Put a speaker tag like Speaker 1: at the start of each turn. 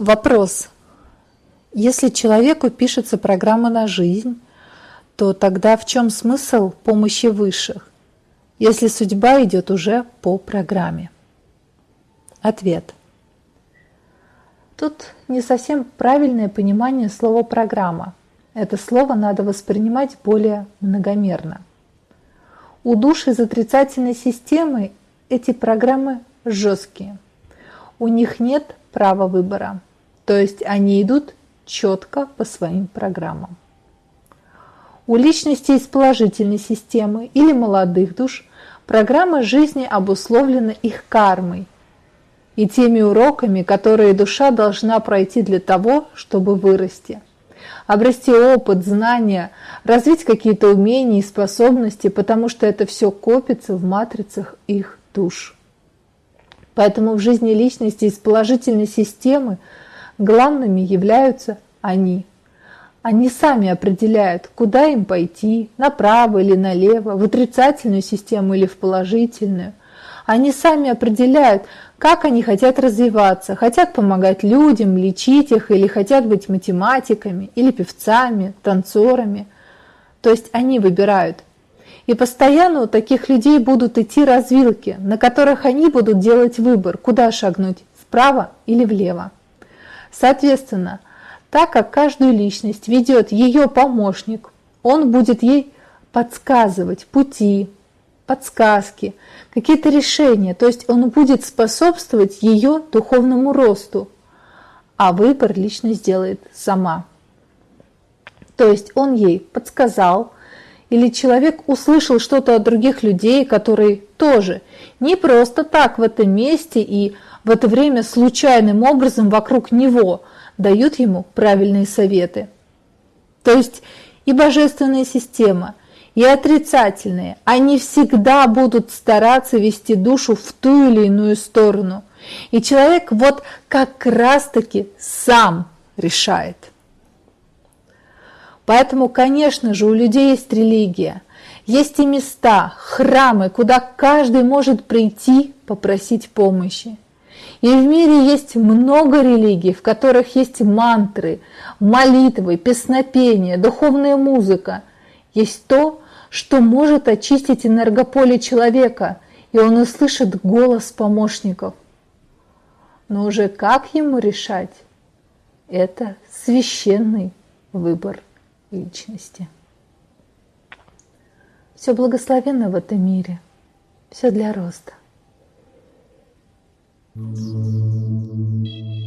Speaker 1: Вопрос. Если человеку пишется программа на жизнь, то тогда в чем смысл помощи высших, если судьба идет уже по программе? Ответ. Тут не совсем правильное понимание слова «программа». Это слово надо воспринимать более многомерно. У душ из отрицательной системы эти программы жесткие. У них нет права выбора, то есть они идут четко по своим программам. У личностей из положительной системы или молодых душ программа жизни обусловлена их кармой и теми уроками, которые душа должна пройти для того, чтобы вырасти – обрасти опыт, знания, развить какие-то умения и способности, потому что это все копится в матрицах их душ. Поэтому в жизни личности из положительной системы главными являются они. Они сами определяют, куда им пойти, направо или налево, в отрицательную систему или в положительную. Они сами определяют, как они хотят развиваться, хотят помогать людям, лечить их, или хотят быть математиками, или певцами, танцорами. То есть они выбирают. И постоянно у таких людей будут идти развилки, на которых они будут делать выбор, куда шагнуть, вправо или влево. Соответственно, так как каждую личность ведет ее помощник, он будет ей подсказывать пути, подсказки, какие-то решения. То есть он будет способствовать ее духовному росту, а выбор личность сделает сама. То есть он ей подсказал, или человек услышал что-то от других людей, которые тоже не просто так в этом месте и в это время случайным образом вокруг него дают ему правильные советы. То есть и божественная система, и отрицательные, они всегда будут стараться вести душу в ту или иную сторону. И человек вот как раз-таки сам решает. Поэтому, конечно же, у людей есть религия, есть и места, храмы, куда каждый может прийти попросить помощи. И в мире есть много религий, в которых есть мантры, молитвы, песнопения, духовная музыка. Есть то, что может очистить энергополе человека, и он услышит голос помощников. Но уже как ему решать? Это священный выбор личности. Все благословенно в этом мире, все для роста. Thank you.